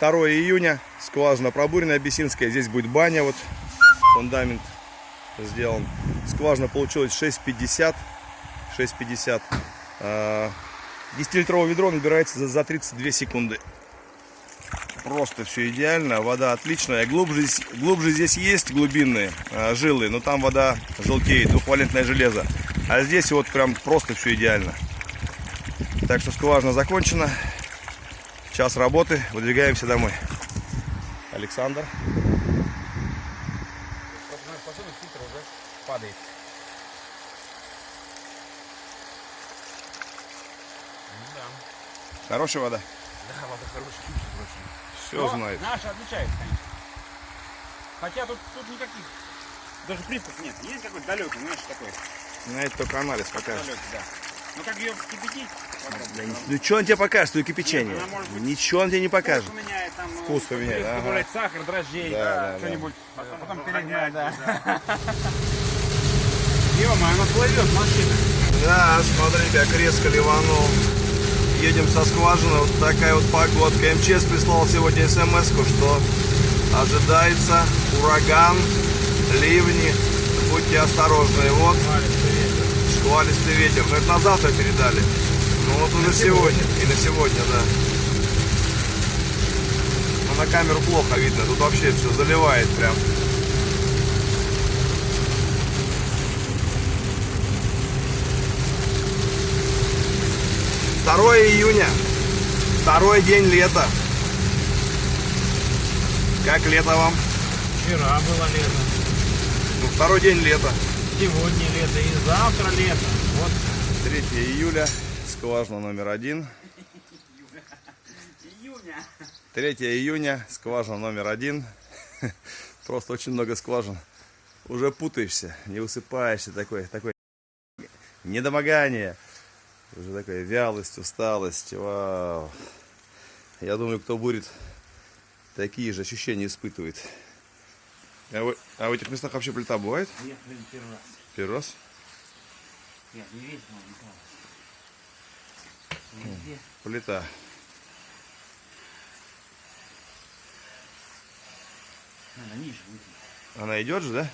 2 июня, скважина пробуренная Абиссинская, здесь будет баня, вот фундамент сделан. Скважина получилась 6,50, 6,50. А, 10-литровое ведро набирается за, за 32 секунды. Просто все идеально, вода отличная. Глубже, глубже здесь есть глубинные а, жилы, но там вода желтеет, двухвалентное железо. А здесь вот прям просто все идеально. Так что скважина закончена. Час работы, выдвигаемся домой. Александр. падает. Да. Хорошая вода? Да, вода хорошая. Все Но знает. Наша отличается, конечно. Хотя тут, тут никаких, даже привкус нет. Есть какой-то далекий, знаешь, такой. На это только анализ покажет. Далекий, да. Ну как ее вскипятить? попробуй. Ну что он тебе покажет, твое кипячение? Нет, быть- Ничего он тебе не покажет. Вкус поменяет, там, ну, Вкус поменяет, ага. добавлять сахар, дрожжей, Да, да, да. что-нибудь. Потом, потом перегнать, да. Ё-моё, она плывет, машина. Да, смотри, как резко ливанул. Едем со скважины, вот такая вот погодка. МЧС прислал сегодня смс что ожидается ураган, ливни. Будьте осторожны. Вот шквалистый ветер. Но это на завтра передали. Ну вот уже сегодня. И на сегодня, да. Но на камеру плохо видно. Тут вообще все заливает прям. Второе июня. Второй день лета. Как лето вам? Вчера было лето, Ну, второй день лета. Сегодня лето и завтра лето. Вот 3 июля. Скважина номер один. июня. 3 июня. Скважина номер один. Просто очень много скважин. Уже путаешься, не высыпаешься. Такой, такой недомогание. Уже такая вялость, усталость. Вау. Я думаю, кто будет такие же ощущения испытывает. А, вы- а в этих местах вообще плита бывает? Нет, блин, первый раз. Первый раз? Нет, не но не Везде. Плита. Надо ниже выйти. Она идет же, да?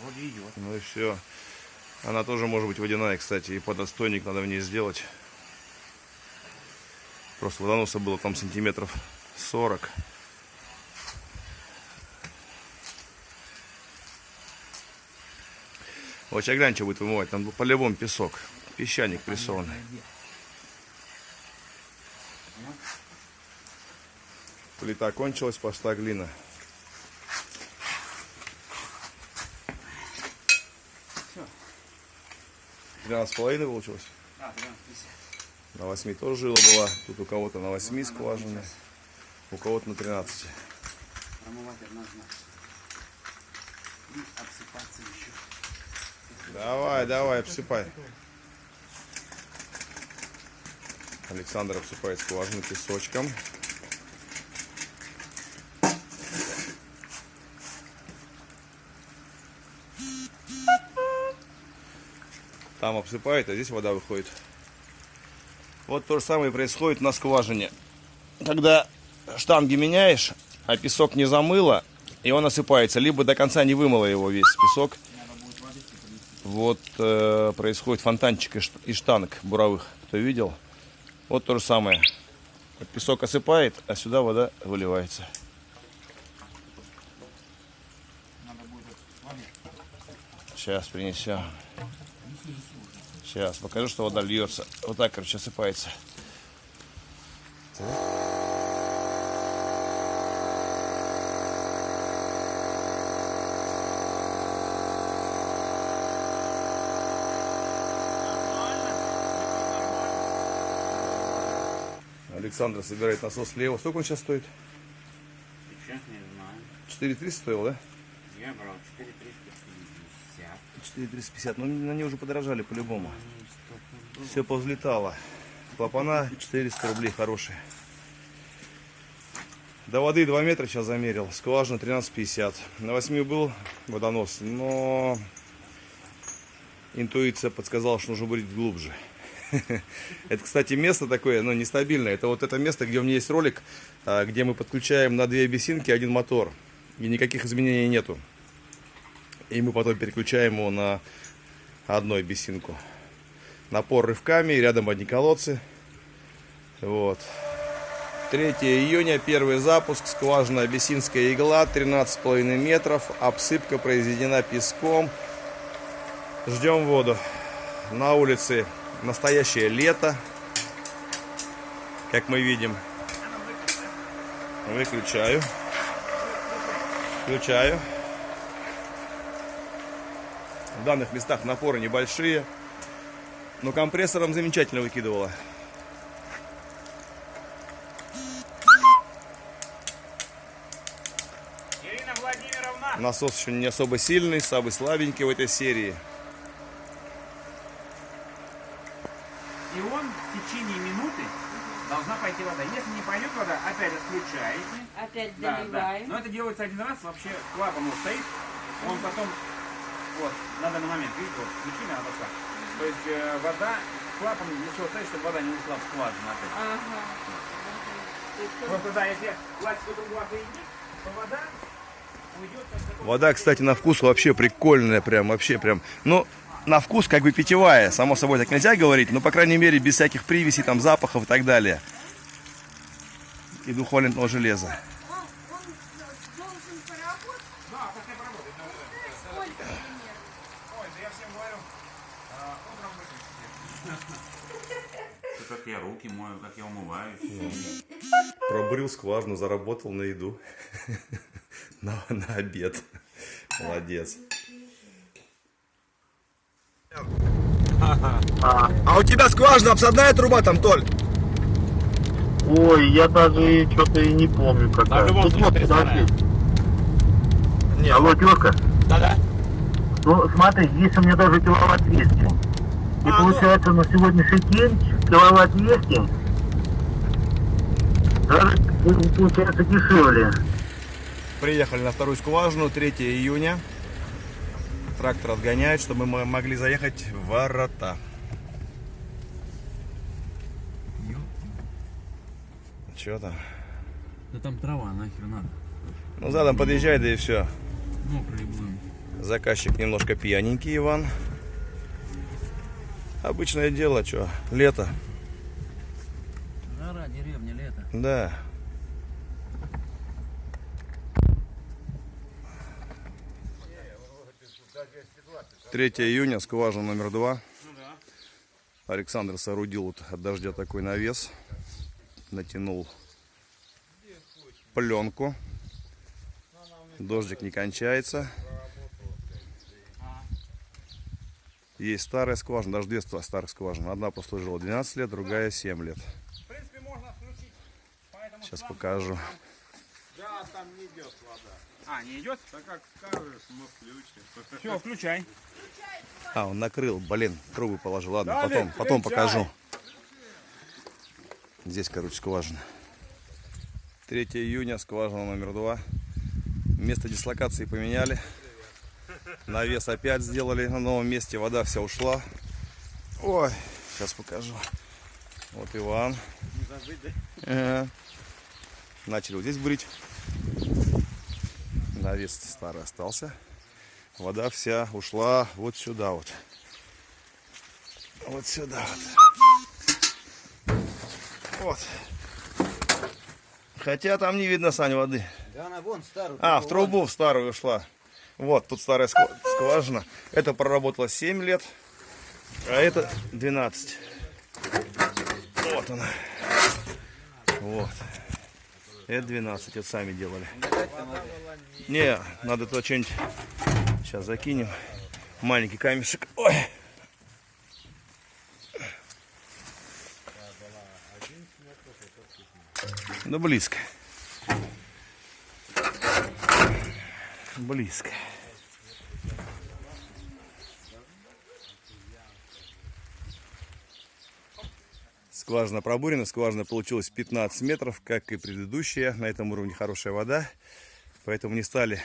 Вроде идет. Ну и все. Она тоже может быть водяная, кстати, и подостойник надо в ней сделать. Просто водоноса было там сантиметров 40. Вот сейчас глянь, что будет вымывать. Там по-любому песок. Песчаник прессованный. Плита кончилась, пошла глина. Всё. 12,5 получилось? А, 12,50. На 8 тоже жила была. Тут у кого-то на 8 скважины, у кого-то на 13. Промывать однозначно. И обсыпаться еще. Давай, давай, обсыпай. Александр обсыпает скважину песочком. Там обсыпает, а здесь вода выходит. Вот то же самое происходит на скважине. Когда штанги меняешь, а песок не замыло, и он осыпается. Либо до конца не вымыло его весь песок. Вот э, происходит фонтанчик из из штанг буровых. Кто видел? Вот то же самое. Песок осыпает, а сюда вода выливается. Сейчас принесем. Сейчас покажу, что вода льется. Вот так, короче, осыпается. Александр собирает насос слева. Сколько он сейчас стоит? Сейчас не знаю. 4300 стоил, да? Я брал 4350. 4350. Ну, на ней уже подорожали по-любому. Все повзлетало. Клапана 400 рублей хорошие. До воды 2 метра сейчас замерил. Скважина 13,50. На 8 был водонос, но интуиция подсказала, что нужно быть глубже. Это, кстати, место такое, но нестабильное. Это вот это место, где у меня есть ролик, а, где мы подключаем на две бесинки один мотор. И никаких изменений нету. И мы потом переключаем его на одной бесинку. Напор рывками, рядом одни колодцы. Вот. 3 июня, первый запуск, скважина Абиссинская игла, 13,5 метров, обсыпка произведена песком. Ждем воду. На улице настоящее лето, как мы видим. Выключаю. Включаю. В данных местах напоры небольшие, но компрессором замечательно выкидывало. Насос еще не особо сильный, самый слабенький в этой серии. И он в течение минуты должна пойти вода. Если не пойдет вода, опять отключаете. Опять Да, да. Но это делается один раз, вообще клапан вот стоит, он потом, вот, на данный момент, видите, вот, включили, она пошла. То есть э, вода, клапан для чего стоит, чтобы вода не ушла в скважину опять. Ага. есть Просто да, если пластиковую трубу отойдет, то вода Вода, кстати, на вкус вообще прикольная, прям, вообще прям. Ну, на вкус как бы питьевая, само собой так нельзя говорить, но, по крайней мере, без всяких привесей, там, запахов и так далее. И двухвалентного железа. А. Как я руки мою, как я умываюсь. Пробурил скважину, заработал на еду. На, на обед. Молодец. А у тебя скважина, обсадная труба там, Толь? Ой, я даже что-то и не помню А какая. в любом Тут случае вот, подожди. Нет. Алло, тёрка. Да-да. Ну, смотри, здесь у меня даже киловатт 200. И А, получается на сегодняшний день киловатт 200 даже э, получается дешевле. Приехали на вторую скважину, 3 июня. Трактор отгоняет, чтобы мы могли заехать в ворота. Че там? Да там трава, нахер надо. Ну, задом подъезжай, да и все. Мокрые будем. Заказчик немножко пьяненький, Иван. Обычное дело, что, лето. Жара, деревня, лето. Да. Третье июня, скважина номер два. Александр соорудил вот от дождя такой навес. Натянул пленку. Дождик не кончается. Есть старая скважина, даже две ста- старых скважины. Одна прослужила 12 лет, другая 7 лет. В принципе, можно включить. Поэтому Сейчас покажу. Да, там не идет вода. А, не идет? Так как скажешь, мы включим. Все, включай. А, он накрыл, блин, трубы положил. Ладно, Далее, потом, потом включай. покажу. Здесь, короче, скважина. 3 июня, скважина номер два. Место дислокации поменяли. Навес опять сделали на новом месте. Вода вся ушла. Ой, сейчас покажу. Вот Иван. Ага. Начали вот здесь брить. Навес старый остался. Вода вся ушла вот сюда вот. Вот сюда вот. Вот. Хотя там не видно, Сань, воды. Да она вон старую. А, в трубу в старую ушла. Вот, тут старая сква- скважина. Это проработала 7 лет, а это 12. Вот она. Вот. Это 12, это сами делали. Не, надо то что-нибудь. Сейчас закинем. Маленький камешек. Ой. Да близко. Близко. Скважина пробурена, скважина получилась 15 метров, как и предыдущая. На этом уровне хорошая вода, поэтому не стали,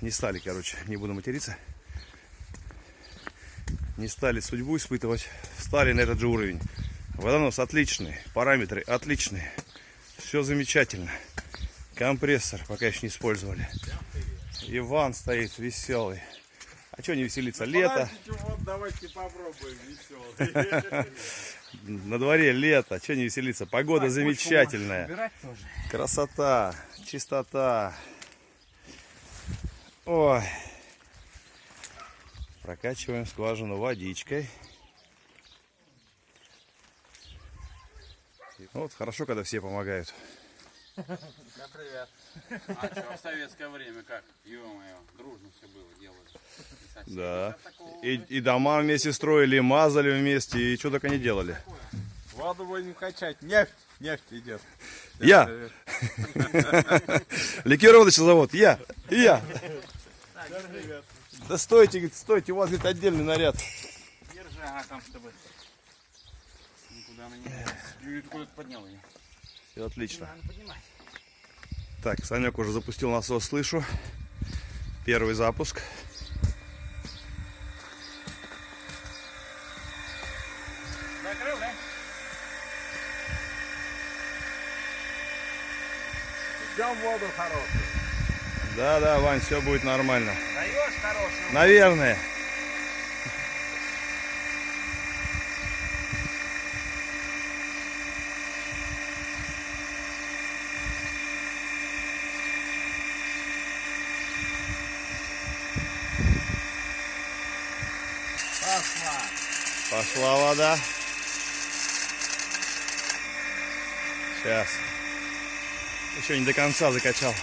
не стали, короче, не буду материться, Не стали судьбу испытывать, встали на этот же уровень. Водонос отличный, параметры отличные. Все замечательно. Компрессор пока еще не использовали. Иван стоит веселый. А что не веселиться? Лето. Подождите, вот давайте попробуем веселый. На дворе лето. Что не веселиться? Погода замечательная. Убирать тоже. Красота, чистота. Ой. Прокачиваем скважину водичкой. Вот хорошо, когда все помогают. А что, в советское время как? Ё-моё, дружно все было, делали. И. Да. И, и дома вместе строили, и мазали вместе, и что только не делали. Воду будем качать. Нефть, нефть идет. Я! Ликероводочный завод, я! И я! Да стойте, стойте, у вас говорит, отдельный наряд. Держи, ага, там с тобой. Никуда она не делась. Юрий, ты куда-то поднял ее. Все отлично. Надо поднимать. Так, Санек уже запустил насос, слышу. Первый запуск. Закрыл, да? Ждем воду хорошую. Да-да, Вань, все будет нормально. Даешь хорошую. Наверное. Пошла вода. Сейчас. Еще не до конца закачал.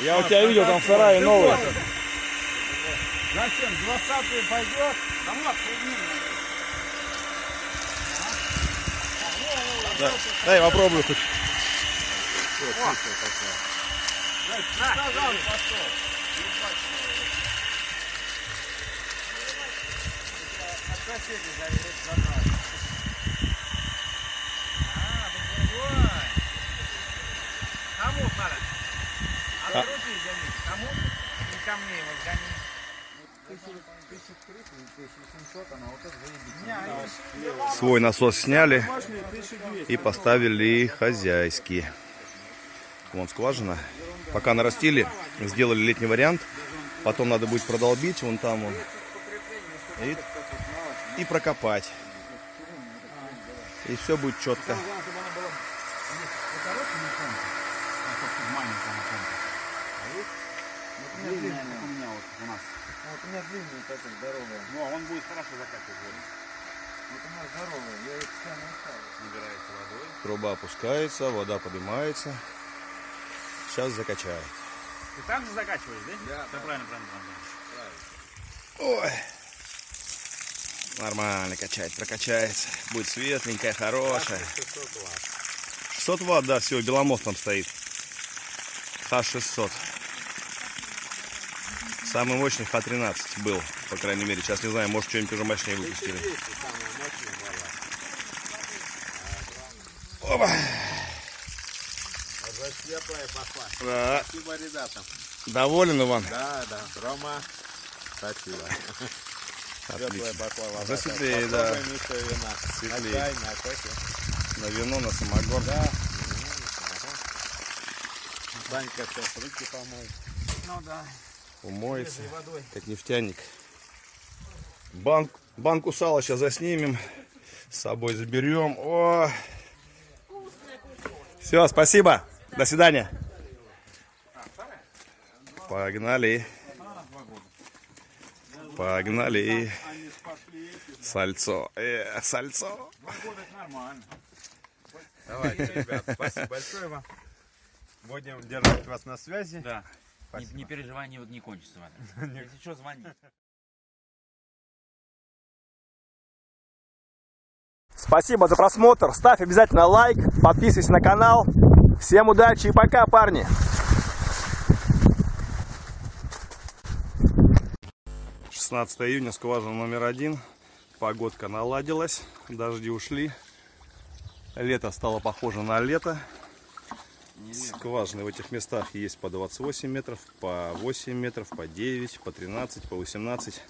Я у тебя видел, там в сарае новый. Зачем? Двадцатый пойдет? Да вот. Дай попробую хоть. Мне его гони. Свой насос сняли и поставили хозяйский. Вон скважина. Пока нарастили, сделали летний вариант. Потом надо будет продолбить вон там вон. И, и прокопать. И все будет четко. Длинная, у меня вот нас. Вот у меня. Ну, а он будет хорошо закачивать. Вот у меня здоровая. Я их специально оставил. Набирается водой. Труба опускается, вода поднимается. Сейчас закачаю. Ты так же закачиваешь, да? Да. правильно, правильно, правильно. Ой. Нормально качать, прокачается. Будет светленькая, хорошая. 600 ватт, да, все, Беломост там стоит. Х600. Самый мощный Х13 был, по крайней мере. Сейчас не знаю, может что-нибудь уже мощнее выпустили. Опа. Уже светлая пошла. Да. Спасибо ребятам. Доволен, Иван? Да, да. Рома, спасибо. Светлая пошла вода. Уже светлее, да. Вина. Светлее. На чай, на кофе. На вино, на самогон. Да. Санька сейчас руки помоет. Ну да. Умоется, водой. как нефтяник. Банк, банку сала сейчас заснимем. С собой заберем. О! Все, спасибо. До свидания. Погнали. Погнали. Сальцо. Э, сальцо. Давайте, ребят, спасибо большое вам. Будем держать вас на связи. Да. Не, Спасибо. не переживай, не, не кончится. Если что, звони. Спасибо за просмотр. Ставь обязательно лайк, подписывайся на канал. Всем удачи и пока, парни. Шестнадцатое июня, скважина номер один. Погодка наладилась, дожди ушли. Лето стало похоже на лето. Скважины в этих местах есть по 28 метров, по 8 метров, по 9, по 13, по 18.